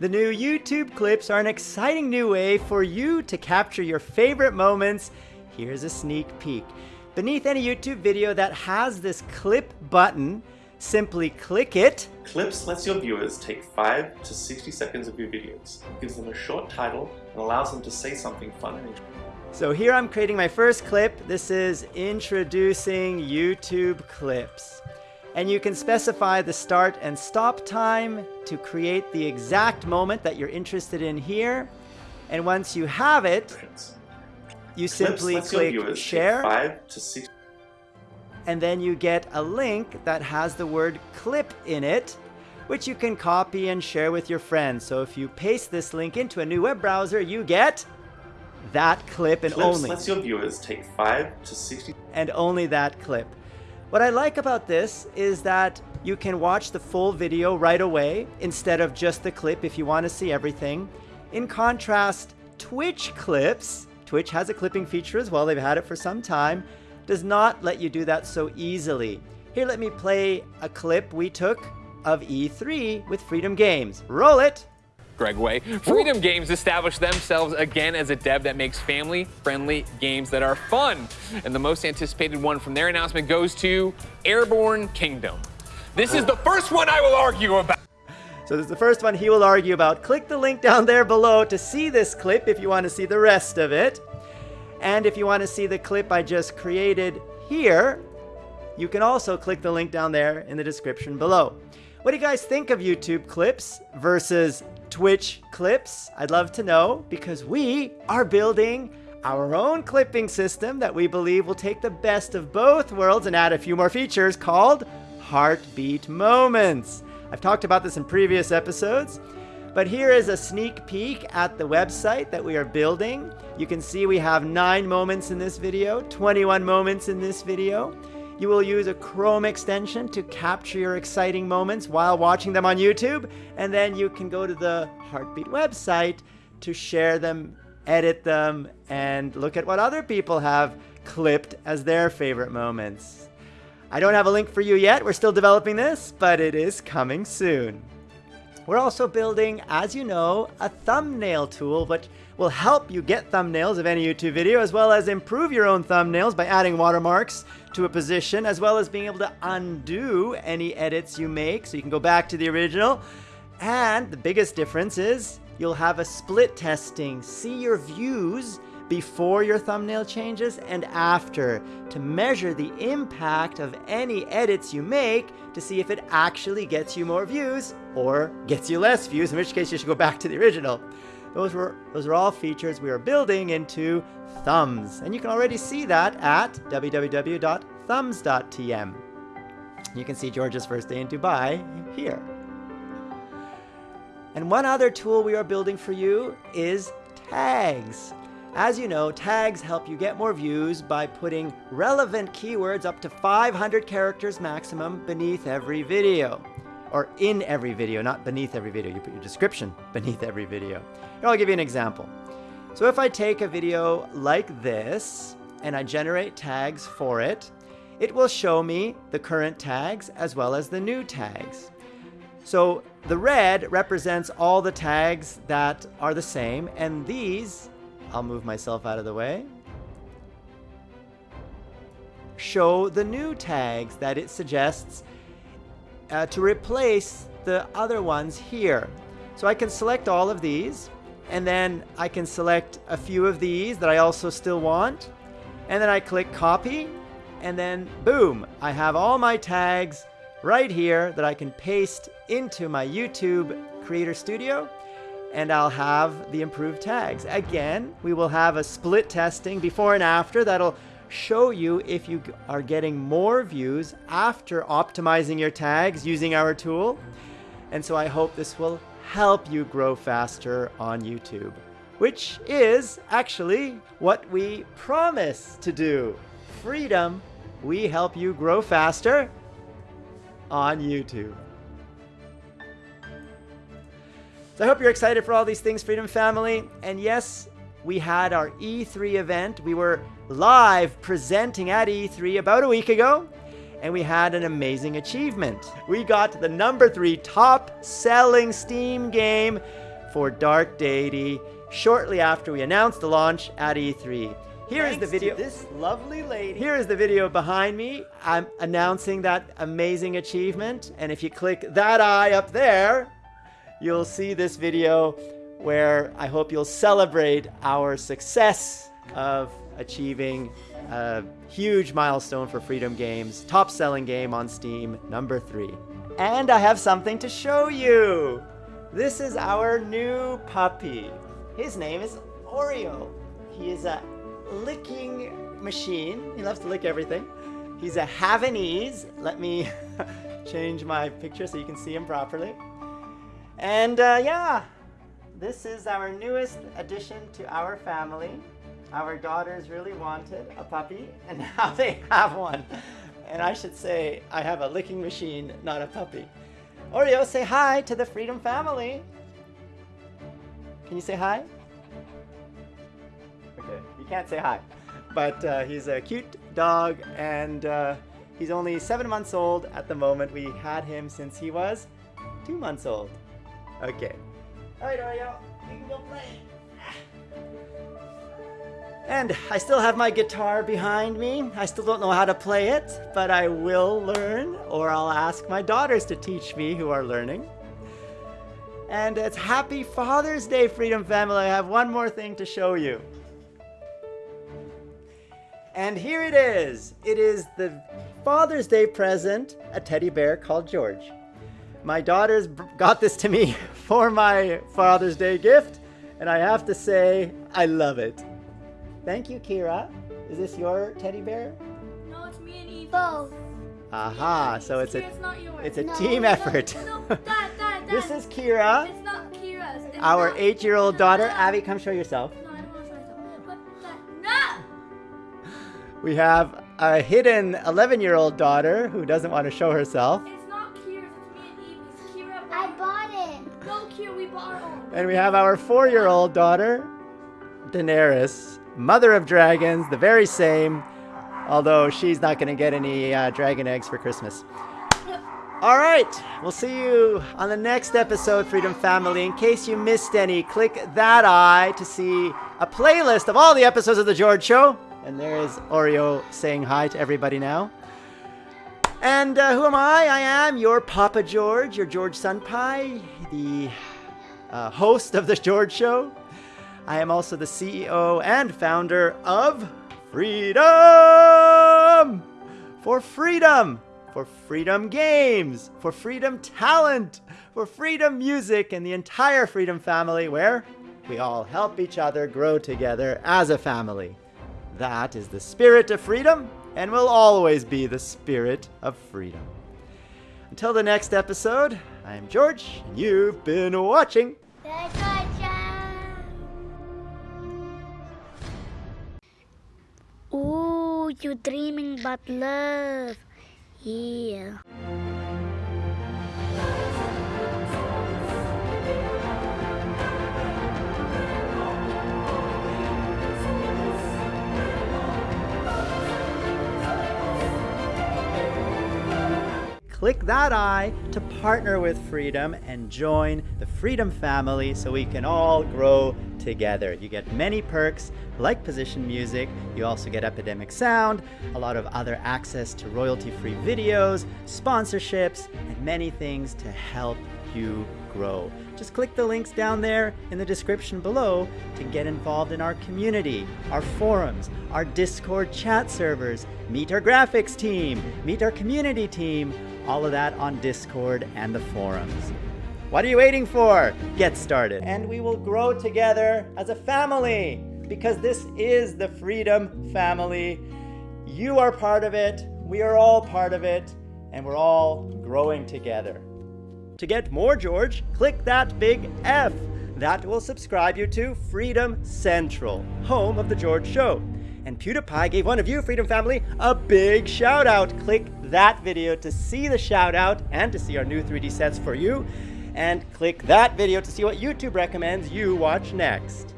The new YouTube clips are an exciting new way for you to capture your favorite moments. Here's a sneak peek. Beneath any YouTube video that has this clip button, simply click it. Clips lets your viewers take 5 to 60 seconds of your videos, gives them a short title, and allows them to say something fun and interesting. So here I'm creating my first clip. This is introducing YouTube clips and you can specify the start and stop time to create the exact moment that you're interested in here. And once you have it, you simply click share and then you get a link that has the word clip in it which you can copy and share with your friends. So if you paste this link into a new web browser, you get that clip and Clips only. lets your viewers take 5 to 60 and only that clip. What I like about this is that you can watch the full video right away instead of just the clip if you want to see everything. In contrast, Twitch clips, Twitch has a clipping feature as well, they've had it for some time, does not let you do that so easily. Here, let me play a clip we took of E3 with Freedom Games. Roll it! Greg Way. Freedom Games established themselves again as a dev that makes family-friendly games that are fun. And the most anticipated one from their announcement goes to Airborne Kingdom. This is the first one I will argue about. So this is the first one he will argue about. Click the link down there below to see this clip if you want to see the rest of it. And if you want to see the clip I just created here, you can also click the link down there in the description below. What do you guys think of YouTube clips versus Twitch clips? I'd love to know because we are building our own clipping system that we believe will take the best of both worlds and add a few more features called Heartbeat Moments. I've talked about this in previous episodes, but here is a sneak peek at the website that we are building. You can see we have 9 moments in this video, 21 moments in this video. You will use a Chrome extension to capture your exciting moments while watching them on YouTube, and then you can go to the Heartbeat website to share them, edit them, and look at what other people have clipped as their favorite moments. I don't have a link for you yet, we're still developing this, but it is coming soon. We're also building, as you know, a thumbnail tool which will help you get thumbnails of any YouTube video as well as improve your own thumbnails by adding watermarks to a position as well as being able to undo any edits you make so you can go back to the original. And the biggest difference is you'll have a split testing, see your views before your thumbnail changes and after to measure the impact of any edits you make to see if it actually gets you more views or gets you less views, in which case you should go back to the original. Those, were, those are all features we are building into Thumbs. And you can already see that at www.thumbs.tm. You can see George's first day in Dubai here. And one other tool we are building for you is tags. As you know, tags help you get more views by putting relevant keywords up to 500 characters maximum beneath every video or in every video, not beneath every video. You put your description beneath every video. Here, I'll give you an example. So if I take a video like this and I generate tags for it, it will show me the current tags as well as the new tags. So the red represents all the tags that are the same, and these, I'll move myself out of the way, show the new tags that it suggests uh, to replace the other ones here. So I can select all of these and then I can select a few of these that I also still want and then I click copy and then boom, I have all my tags right here that I can paste into my YouTube Creator Studio and I'll have the improved tags. Again, we will have a split testing before and after that'll show you if you are getting more views after optimizing your tags using our tool. And so I hope this will help you grow faster on YouTube, which is actually what we promise to do. Freedom, we help you grow faster on YouTube. So I hope you're excited for all these things, Freedom Family. And yes, we had our E3 event. We were live presenting at E3 about a week ago, and we had an amazing achievement. We got the number three top selling Steam game for Dark Deity shortly after we announced the launch at E3. Here is the video. this lovely lady. Here is the video behind me. I'm announcing that amazing achievement. And if you click that eye up there, you'll see this video where I hope you'll celebrate our success of achieving a huge milestone for Freedom Games, top selling game on Steam, number three. And I have something to show you. This is our new puppy. His name is Oreo. He is a licking machine. He loves to lick everything. He's a Havanese. Let me change my picture so you can see him properly. And uh, yeah, this is our newest addition to our family. Our daughters really wanted a puppy, and now they have one. And I should say, I have a licking machine, not a puppy. Oreo, say hi to the Freedom family. Can you say hi? Okay, you can't say hi. But uh, he's a cute dog, and uh, he's only seven months old at the moment. We had him since he was two months old. Okay. Play. And I still have my guitar behind me. I still don't know how to play it, but I will learn, or I'll ask my daughters to teach me who are learning. And it's Happy Father's Day, Freedom Family. I have one more thing to show you. And here it is. It is the Father's Day present, a teddy bear called George. My daughters got this to me for my Father's Day gift, and I have to say, I love it. Thank you, Kira. Is this your teddy bear? No, it's me and Eve. Both. Aha, so it's a Kira's not yours. it's a No, team no, effort. No, Dad, Dad, Dad. This is Kira, It's not Kira's. It's our not- eight-year-old daughter. no. Abby, come show yourself. No, I don't want to show myself. But no! We have a hidden 11-year-old daughter who doesn't want to show herself. It's And we have our four-year-old daughter, Daenerys, mother of dragons, the very same, although she's not going to get any uh, dragon eggs for Christmas. All right, we'll see you on the next episode, Freedom Family. In case you missed any, click that eye to see a playlist of all the episodes of The George Show. And there's Oreo saying hi to everybody now. And uh, who am I? I am your Papa George, your George Sunpie, the uh, host of The George Show. I am also the CEO and founder of Freedom! For freedom! For Freedom Games! For Freedom Talent! For Freedom Music and the entire Freedom family, where we all help each other grow together as a family. That is the spirit of freedom and will always be the spirit of freedom. Until the next episode, I am George, and you've been watching The Georgia. Ooh, you're dreaming about love. Yeah. Click that eye to partner with Freedom and join the Freedom family so we can all grow together. You get many perks like position music, you also get Epidemic Sound, a lot of other access to royalty free videos, sponsorships, and many things to help you grow. Just click the links down there in the description below to get involved in our community, our forums, our Discord chat servers, meet our graphics team, meet our community team, all of that on Discord and the forums. What are you waiting for? Get started. And we will grow together as a family because this is the Freedom Family. You are part of it, we are all part of it, and we're all growing together. To get more George, click that big F. That will subscribe you to Freedom Central, home of The George Show. And PewDiePie gave one of you, Freedom Family, a big shout out. Click that video to see the shout out and to see our new 3D sets for you. And click that video to see what YouTube recommends you watch next.